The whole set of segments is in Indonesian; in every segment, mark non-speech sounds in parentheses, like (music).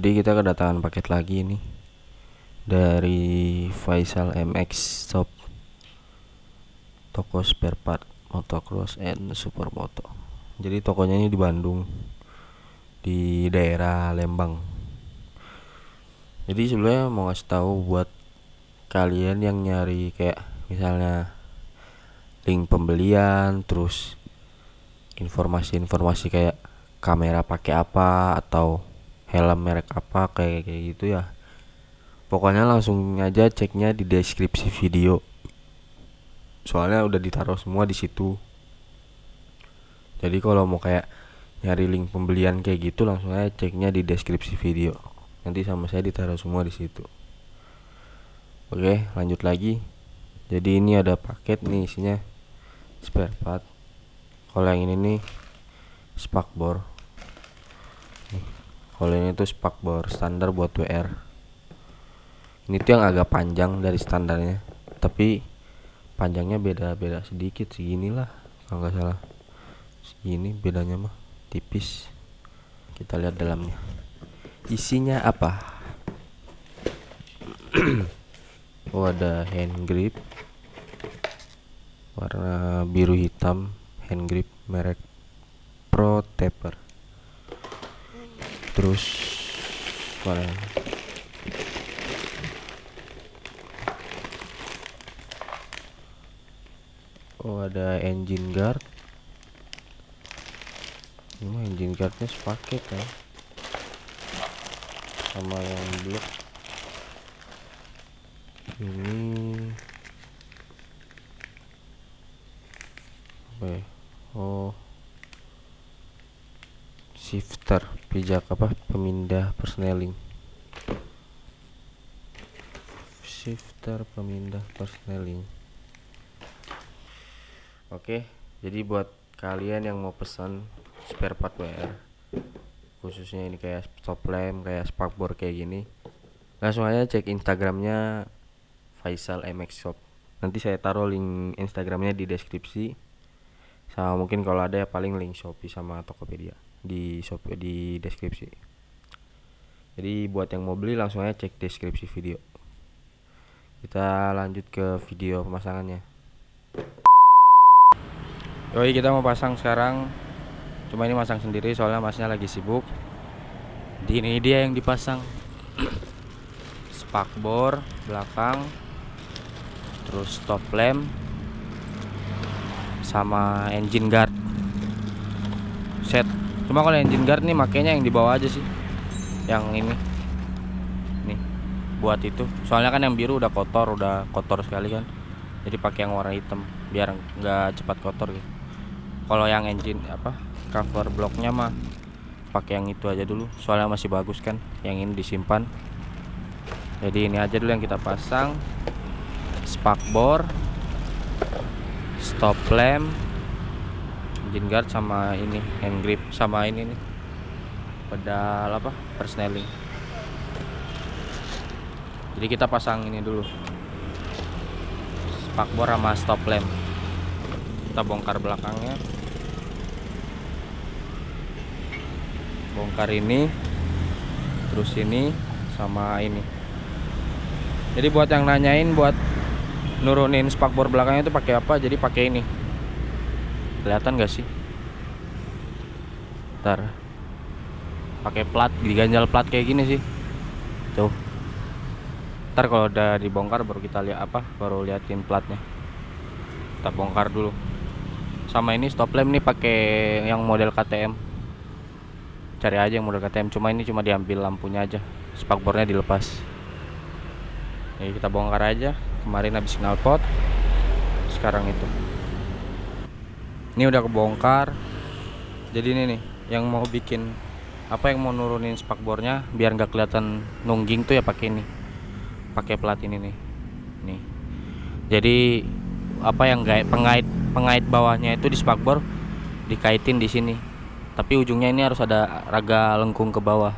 Jadi kita kedatangan paket lagi nih dari Faisal MX Shop toko spare part motocross and supermoto. Jadi tokonya ini di Bandung di daerah Lembang. Jadi sebenarnya mau ngasih tahu buat kalian yang nyari kayak misalnya link pembelian terus informasi-informasi kayak kamera pakai apa atau helm merek apa kayak kayak gitu ya. Pokoknya langsung aja ceknya di deskripsi video. Soalnya udah ditaruh semua di situ. Jadi kalau mau kayak nyari link pembelian kayak gitu langsung aja ceknya di deskripsi video. Nanti sama saya ditaruh semua di situ. Oke lanjut lagi. Jadi ini ada paket nih isinya. Spare part. Kalau yang ini nih spakbor kalau ini tuh spakbor standar buat WR ini tuh yang agak panjang dari standarnya tapi panjangnya beda-beda sedikit segini lah kalau nggak salah. Segini bedanya mah tipis. Kita lihat dalamnya. Isinya apa? (clears throat) Oh ada hand grip. Warna biru hitam hand grip merek Pro Taper terus mana oh ada engine guard. Ini mah engine guardnya sepaket ya. Sama yang blok. Ini apa ya? Oh shifter pijak apa? Pemindah persneling. Shifter pemindah persneling. Oke jadi buat kalian yang mau pesan spare part WR khususnya ini kayak stop lamp kayak spakbor kayak gini langsung aja cek instagramnya Faisal MX Shop. Nanti saya taruh link instagramnya di deskripsi. Sama mungkin kalau ada ya paling link Shopee sama Tokopedia di shop di deskripsi. Jadi buat yang mau beli langsung aja cek deskripsi video. Kita lanjut ke video pemasangannya. Yoi kita mau pasang sekarang. Cuma ini masang sendiri soalnya masnya lagi sibuk. Di ini dia yang dipasang. (coughs) Spakbor belakang terus stop lamp sama engine guard cuma kalau engine guard nih makanya yang di bawah aja sih. Yang ini. Nih buat itu. Soalnya kan yang biru udah kotor udah kotor sekali kan. Jadi pakai yang warna hitam biar nggak cepat kotor gitu. Kalau yang engine apa cover bloknya mah pakai yang itu aja dulu. Soalnya masih bagus kan yang ini disimpan. Jadi ini aja dulu yang kita pasang. Spakbor stop lamp engine guard sama ini hand grip sama ini nih. Pedal apa? Persneling. Jadi kita pasang ini dulu. Spakbor sama stop lamp. Kita bongkar belakangnya. Bongkar ini terus ini sama ini. Jadi buat yang nanyain buat nurunin spakbor belakangnya itu pakai apa? Jadi pakai ini kelihatan gak sih? Ntar pakai plat diganjal plat kayak gini sih. Tuh. Ntar kalau udah dibongkar baru kita lihat apa baru liatin platnya. Kita bongkar dulu. Sama ini stop lamp nih pakai yang model KTM cari aja yang model KTM cuma ini cuma diambil lampunya aja. Spakbornya dilepas. Jadi kita bongkar aja. Kemarin habis knalpot sekarang itu ini udah kebongkar. Jadi ini nih yang mau bikin apa yang mau nurunin spakbornya biar nggak kelihatan nungging tuh ya pakai ini. Pakai plat ini nih. Nih. Jadi apa yang gait pengait pengait bawahnya itu di spakbor dikaitin di sini. Tapi ujungnya ini harus ada raga lengkung ke bawah.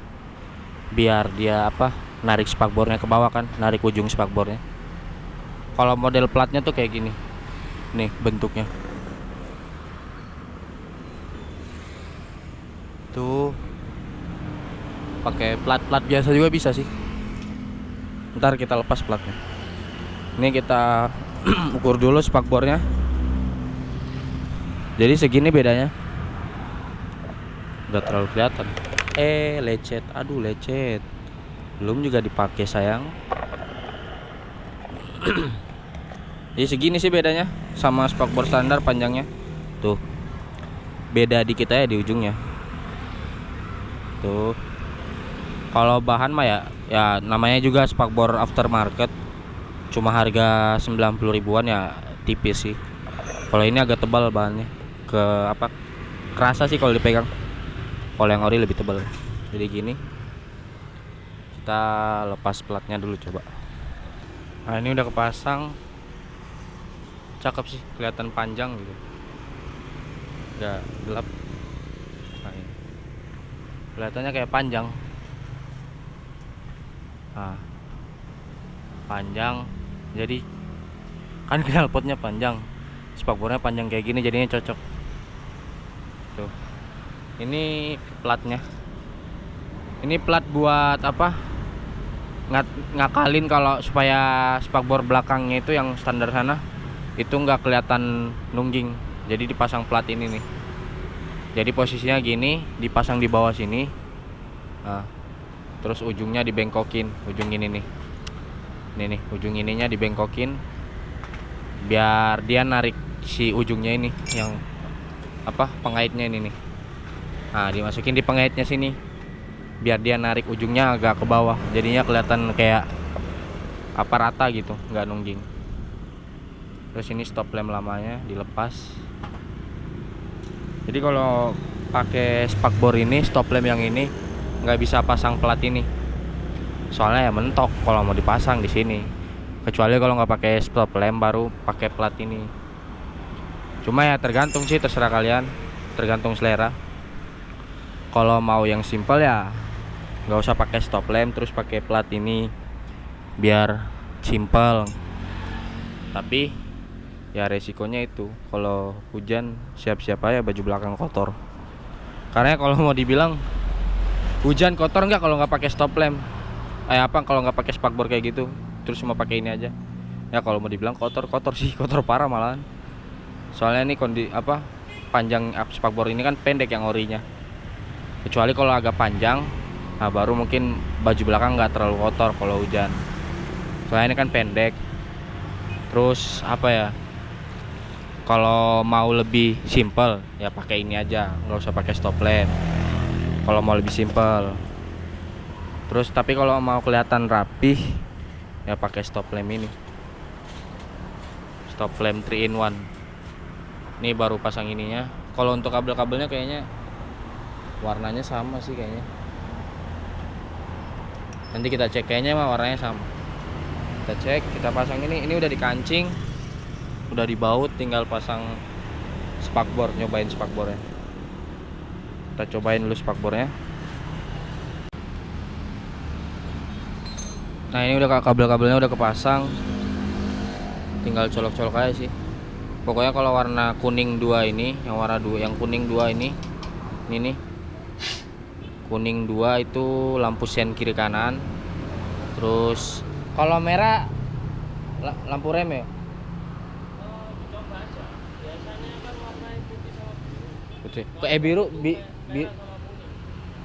Biar dia apa narik spakbornya ke bawah kan narik ujung spakbornya kalau model platnya tuh kayak gini. Nih bentuknya tuh pakai plat-plat biasa juga bisa sih. Ntar kita lepas platnya. Ini kita (clears throat) ukur dulu spakbornya jadi segini bedanya. Udah terlalu kelihatan. Eh lecet. Aduh lecet. Belum juga dipakai sayang. (clears throat) Jadi segini sih bedanya sama spakbor standar panjangnya. Tuh. Beda dikit aja di ujungnya tuh kalau bahan mah ya ya namanya juga spakbor aftermarket. Cuma harga 90 ribuan ya tipis sih. Kalau ini agak tebal bahannya. Ke apa? Kerasa sih kalau dipegang. Kalau yang ori lebih tebal. Jadi gini. Kita lepas platnya dulu coba. Nah ini udah kepasang. Cakep sih kelihatan panjang gitu. Udah gelap. Kelihatannya kayak panjang. Nah panjang. Jadi kan knalpotnya panjang. Spakbornya panjang kayak gini jadinya cocok. Tuh. Ini platnya. Ini plat buat apa? Ngat ngakalin kalau supaya spakbor belakangnya itu yang standar sana itu nggak kelihatan nungging. Jadi dipasang plat ini nih jadi posisinya gini dipasang di bawah sini. Nah, terus ujungnya dibengkokin ujung ini nih. Ini nih ujung ininya dibengkokin. Biar dia narik si ujungnya ini yang apa pengaitnya ini nih. Nah dimasukin di pengaitnya sini. Biar dia narik ujungnya agak ke bawah. Jadinya kelihatan kayak apa rata gitu nggak nungging. Terus ini stop lamp lamanya dilepas jadi kalau pakai spakbor ini stop lamp yang ini nggak bisa pasang plat ini. Soalnya ya mentok kalau mau dipasang di sini. Kecuali kalau nggak pakai stop lamp baru pakai plat ini. Cuma ya tergantung sih terserah kalian. Tergantung selera. Kalau mau yang simple ya nggak usah pakai stop lamp terus pakai plat ini. Biar simple. Tapi ya resikonya itu. Kalau hujan siap-siap aja baju belakang kotor. Karena kalau mau dibilang hujan kotor nggak kalau nggak pakai stop lamp? Eh apa kalau nggak pakai spakbor kayak gitu? Terus cuma pakai ini aja. Ya kalau mau dibilang kotor kotor sih. (laughs) Kotor parah malahan. Soalnya ini kondi apa panjang spakbor ini kan pendek yang orinya. Kecuali kalau agak panjang nah baru mungkin baju belakang nggak terlalu kotor kalau hujan. Soalnya ini kan pendek. Terus apa ya kalau mau lebih simple ya pakai ini aja. Nggak usah pakai stop lamp. Kalau mau lebih simple. Terus tapi kalau mau kelihatan rapih ya pakai stop lamp ini. Stop lamp 3 in 1 ini baru pasang ininya. Kalau untuk kabel-kabelnya kayaknya warnanya sama sih kayaknya. Nanti kita cek. Kayaknya mah warnanya sama. Kita cek kita pasang ini. Ini udah dikancing udah dibaut tinggal pasang spakbor nyobain spakbornya. Kita cobain dulu spakbornya. Nah ini udah kabel-kabelnya udah kepasang. Tinggal colok-colok aja sih. Pokoknya kalau warna kuning dua ini yang warna dua yang kuning dua ini ini nih. Kuning dua itu lampu sen kiri kanan. Terus kalau merah lampu rem ya eh biru bi, bi,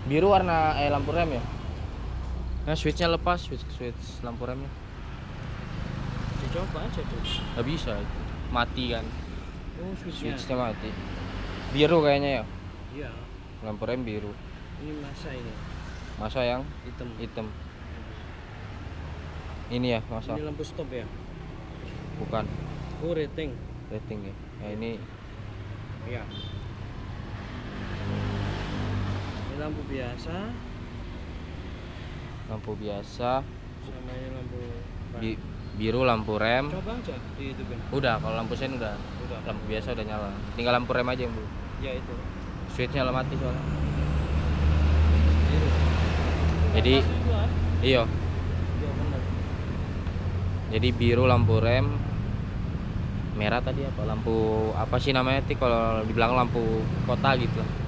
biru warna eh lampu rem ya? Nah switchnya lepas switch switch lampu remnya dicoba aja tuh nggak bisa mati kan? Oh switchnya. Switchnya mati. Biru kayaknya ya? Iya. Lampu rem biru. Ini masa ini? Masa yang? Hitam. Hitam. Ini ya masa? Ini lampu stop ya? Bukan. Oh rating. Rating ya? Nah, ini iya ini lampu biasa. Lampu biasa. Sama ini lampu bi- biru lampu rem. Coba aja di itu kan udah kalau lampu sen udah. Udah. Lampu biasa udah nyala. Tinggal lampu rem aja yang belum ya itu. Switchnya lah mati soalnya. Biru. Jadi, Dua. iya. Iya jadi biru lampu rem. Merah tadi apa? Lampu apa sih namanya? Sih kalau di belakang lampu kota gitu. lah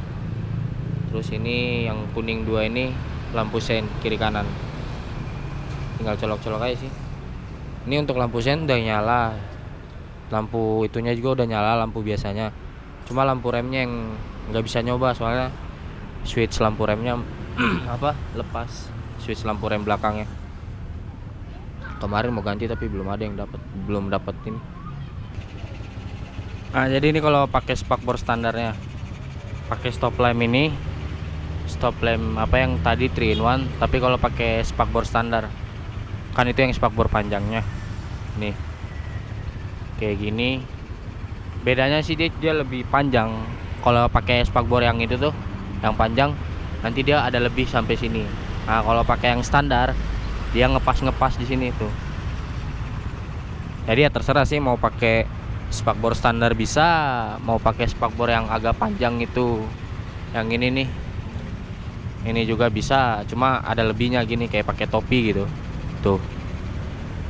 terus ini yang kuning dua ini lampu sen kiri kanan. Tinggal colok-colok aja sih. Ini untuk lampu sen udah nyala. Lampu itunya juga udah nyala lampu biasanya. Cuma lampu remnya yang nggak bisa nyoba soalnya switch lampu remnya (clears throat) apa lepas switch lampu rem belakangnya. Kemarin mau ganti tapi belum ada yang dapat belum dapat ini. Nah jadi ini kalau pakai spakbor standarnya pakai stop lamp ini stop lamp apa yang tadi 3 in 1 tapi kalau pakai spakbor standar. Kan itu yang spakbor panjangnya. Nih. Kayak gini. Bedanya sih dia, dia lebih panjang. Kalau pakai spakbor yang itu tuh yang panjang nanti dia ada lebih sampai sini. Nah kalau pakai yang standar dia ngepas-ngepas di sini tuh. Jadi ya terserah sih mau pakai spakbor standar bisa mau pakai spakbor yang agak panjang itu. Yang ini nih ini juga bisa cuma ada lebihnya gini kayak pakai topi gitu. Tuh.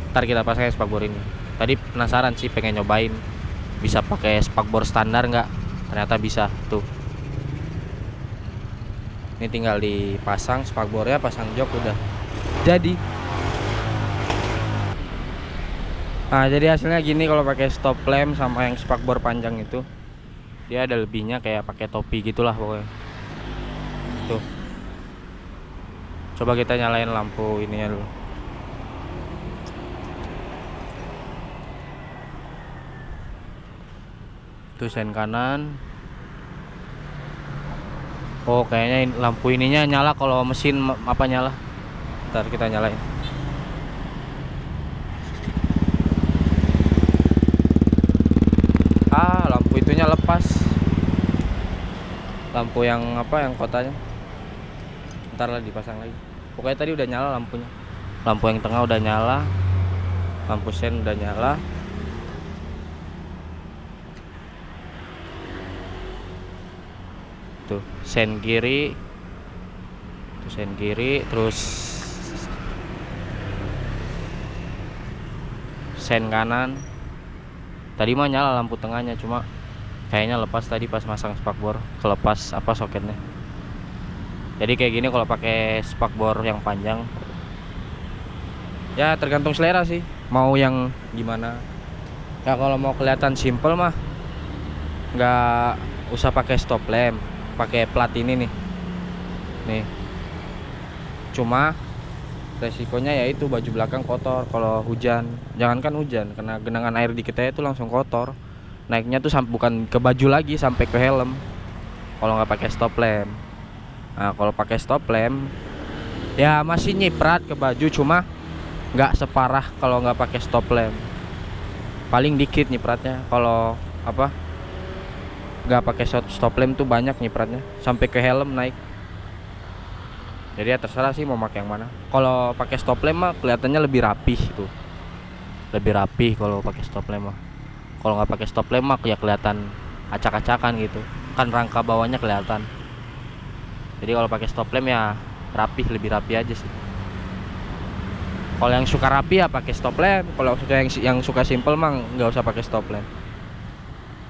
Ntar kita pasang spakbor ini. Tadi penasaran sih pengen nyobain. Bisa pakai spakbor standar nggak? Ternyata bisa tuh. Ini tinggal dipasang spakbornya pasang jok udah. Jadi. Nah jadi hasilnya gini kalau pakai stop lamp sama yang spakbor panjang itu dia ada lebihnya kayak pakai topi gitulah pokoknya. Tuh coba kita nyalain lampu ininya dulu. Tuh sen kanan. Oh kayaknya lampu ininya nyala kalau mesin apa nyala. Ntar kita nyalain. Ah lampu itunya lepas. Lampu yang apa yang kotanya. Ntar lah dipasang lagi Pokoknya tadi udah nyala lampunya. Lampu yang tengah udah nyala. Lampu sen udah nyala. Tuh sen kiri. Tuh sen kiri terus sen kanan. Tadi mah nyala lampu tengahnya cuma kayaknya lepas tadi pas masang spakbor kelepas apa soketnya jadi kayak gini kalau pakai spakbor yang panjang. Ya tergantung selera sih. Mau yang gimana. Ya kalau mau kelihatan simple mah nggak usah pakai stop lamp pakai plat ini nih. Nih. Cuma resikonya yaitu baju belakang kotor kalau hujan. Jangankan hujan karena genangan air di kita itu langsung kotor. Naiknya tuh bukan ke baju lagi sampai ke helm. Kalau nggak pakai stop lamp nah kalau pakai stop lamp ya masih nyiprat ke baju cuma nggak separah kalau nggak pakai stop lamp. Paling dikit nyipratnya kalau apa nggak pakai stop lamp tuh banyak nyipratnya sampai ke helm naik. Jadi ya terserah sih mau pakai yang mana. Kalau pakai stop lamp mah kelihatannya lebih rapih tuh lebih rapih kalau pakai stop lamp mah. Kalau nggak pakai stop lamp mah ya kelihatan acak-acakan gitu. Kan rangka bawahnya kelihatan jadi kalau pakai stop lamp ya rapih lebih rapi aja sih. Kalau yang suka rapi ya pakai stop lamp kalau suka yang yang suka simple mah nggak usah pakai stop lamp.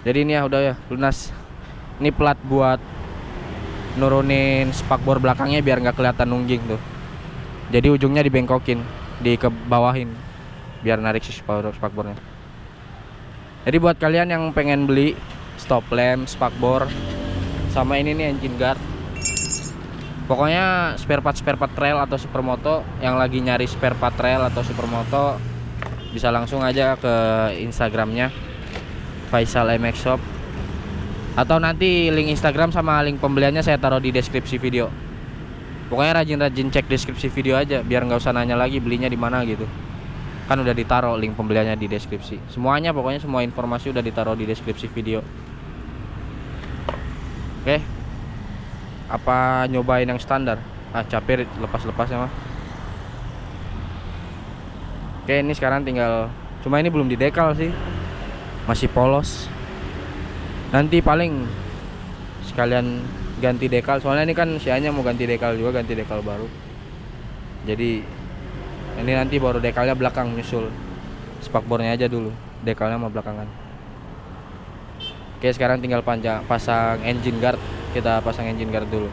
Jadi ini ya udah ya lunas. Ini plat buat nurunin spakbor belakangnya biar nggak kelihatan nungging tuh. Jadi ujungnya dibengkokin di ke bawahin biar narik si spakbor spakbornya jadi buat kalian yang pengen beli stop lamp spakbor sama ini nih engine guard pokoknya spare part spare part trail atau supermoto yang lagi nyari spare part trail atau supermoto bisa langsung aja ke instagramnya Faisal MX Shop. Atau nanti link Instagram sama link pembeliannya saya taruh di deskripsi video. Pokoknya rajin-rajin cek deskripsi video aja biar nggak usah nanya lagi belinya di mana gitu. Kan udah ditaruh link pembeliannya di deskripsi. Semuanya pokoknya semua informasi udah ditaruh di deskripsi video. Oke apa nyobain yang standar? Ah capek lepas-lepasnya mah oke ini sekarang tinggal cuma ini belum didekal sih. Masih polos. Nanti paling sekalian ganti dekal soalnya ini kan sianya mau ganti dekal juga ganti dekal baru. Jadi ini nanti baru dekalnya belakang nyusul. Spakbornya aja dulu dekalnya mau belakangan. Oke sekarang tinggal panjang pasang engine guard kita pasang engine guard dulu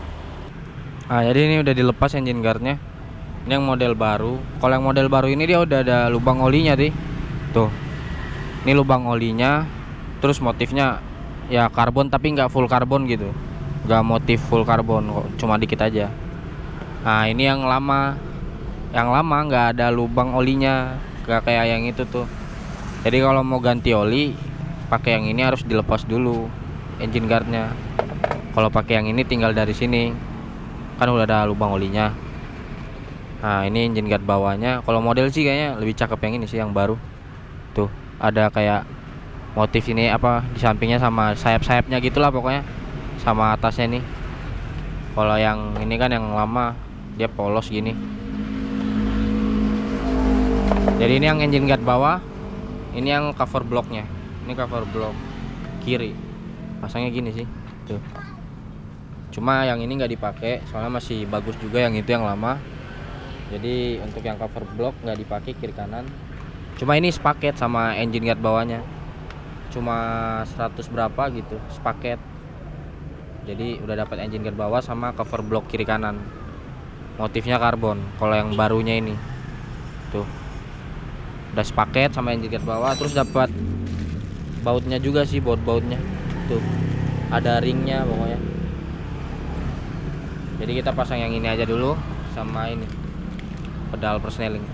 Nah, jadi ini udah dilepas engine guardnya. Ini yang model baru. Kalau yang model baru ini dia udah ada lubang olinya, Ti. Tuh. Ini lubang olinya. Terus motifnya ya karbon tapi nggak full karbon gitu. Nggak motif full karbon, kok cuma dikit aja. Nah, ini yang lama. Yang lama nggak ada lubang olinya. Nggak kayak yang itu tuh. Jadi kalau mau ganti oli, pakai yang ini harus dilepas dulu engine guardnya. Kalau pakai yang ini tinggal dari sini. Kan udah ada lubang olinya. Nah ini engine guard bawahnya. Kalau model sih kayaknya lebih cakep yang ini sih yang baru. Tuh ada kayak motif ini apa di sampingnya sama sayap-sayapnya gitulah pokoknya. Sama atasnya nih kalau yang ini kan yang lama dia polos gini. Jadi ini yang engine guard bawah ini yang cover blocknya. Ini cover block kiri. Pasangnya gini sih. Tuh cuma yang ini nggak dipakai soalnya masih bagus juga yang itu yang lama. Jadi untuk yang cover block nggak dipakai kiri kanan. Cuma ini sepaket sama engine guard bawahnya. Cuma 100 berapa gitu sepaket. Jadi udah dapat engine guard bawah sama cover block kiri kanan. Motifnya karbon kalau yang barunya ini. Tuh. Udah sepaket sama engine guard bawah terus dapat bautnya juga sih baut-bautnya tuh. Ada ringnya pokoknya jadi kita pasang yang ini aja dulu sama ini pedal persneling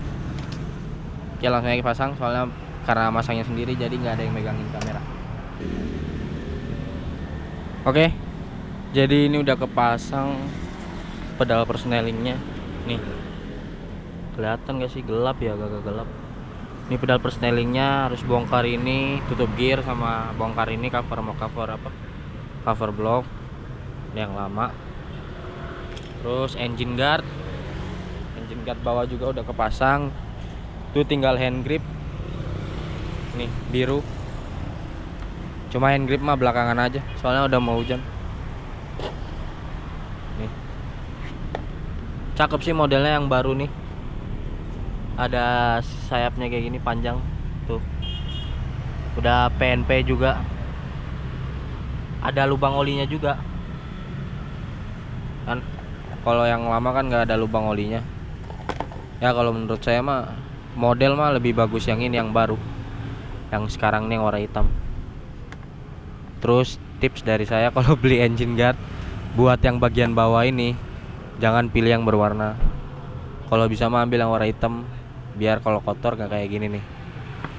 oke langsung aja pasang soalnya karena masangnya sendiri jadi nggak ada yang megangin kamera. Oke jadi ini udah kepasang pedal persnelingnya nih kelihatan gak sih? Gelap ya agak gelap. Ini pedal persnelingnya harus bongkar ini tutup gear sama bongkar ini cover mau cover apa? Cover block. Yang lama terus engine guard. Engine guard bawah juga udah kepasang. Itu tinggal hand grip. Nih biru. Cuma hand grip mah belakangan aja soalnya udah mau hujan. Nih. Cakep sih modelnya yang baru nih. Ada sayapnya kayak gini panjang. Tuh. Udah PNP juga. Ada lubang olinya juga kalau yang lama kan nggak ada lubang olinya. Ya kalau menurut saya mah model mah lebih bagus yang ini yang baru. Yang sekarang nih yang warna hitam. Terus tips dari saya (laughs) kalau beli engine guard buat yang bagian bawah ini jangan pilih yang berwarna. Kalau bisa mah ambil yang warna hitam biar kalau kotor gak kayak gini nih.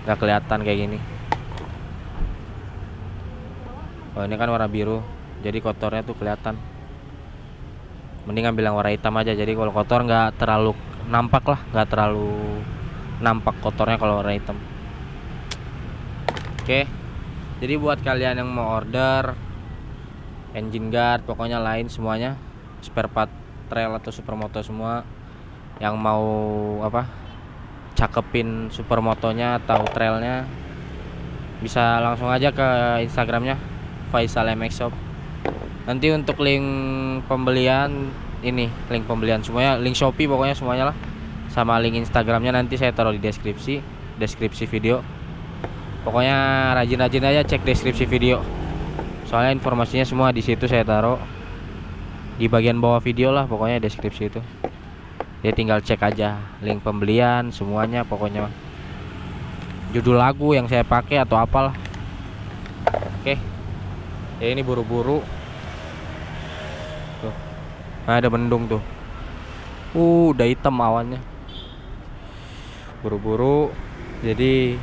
Gak kelihatan kayak gini. Oh ini kan warna biru jadi kotornya tuh kelihatan mending ambil yang warna hitam aja. Jadi kalau kotor nggak terlalu nampak lah nggak terlalu nampak kotornya kalau warna hitam. Oke. Jadi buat kalian yang mau order engine guard pokoknya lain semuanya spare part trail atau supermoto semua yang mau apa cakepin supermotonya atau trailnya bisa langsung aja ke instagramnya Faisal MX Shop nanti untuk link pembelian ini link pembelian semuanya link Shopee pokoknya semuanya lah. Sama link Instagramnya nanti saya taruh di deskripsi deskripsi video. Pokoknya rajin-rajin aja cek deskripsi video. Soalnya informasinya semua di situ saya taruh. Di bagian bawah video lah pokoknya deskripsi itu. Ya tinggal cek aja link pembelian semuanya pokoknya judul lagu yang saya pakai atau apalah. Oke. Ya ini buru-buru Nah, ada mendung tuh. Uh, udah hitam awannya. Buru-buru. Jadi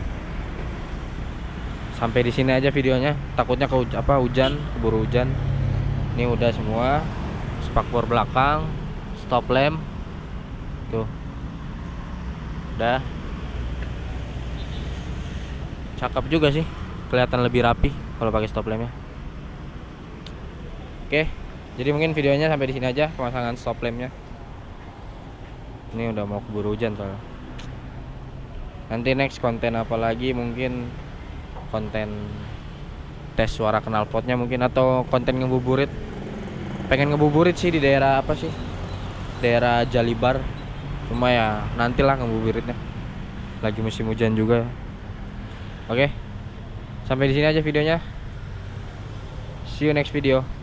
sampai di sini aja videonya. Takutnya ke apa hujan, keburu hujan. Ini udah semua. Spakbor belakang, stop lamp. Tuh. Udah. Cakep juga sih. Kelihatan lebih rapi kalau pakai stop lampnya. Oke. Okay jadi mungkin videonya sampai di sini aja pemasangan stop lampnya ini udah mau keburu hujan soalnya. Nanti next konten apa lagi? Mungkin konten tes suara knalpotnya mungkin atau konten ngebuburit. Pengen ngebuburit sih di daerah apa sih? Daerah Jalibar. Cuma ya nantilah ngebuburitnya. Lagi musim hujan juga. Oke sampai di sini aja videonya. See you next video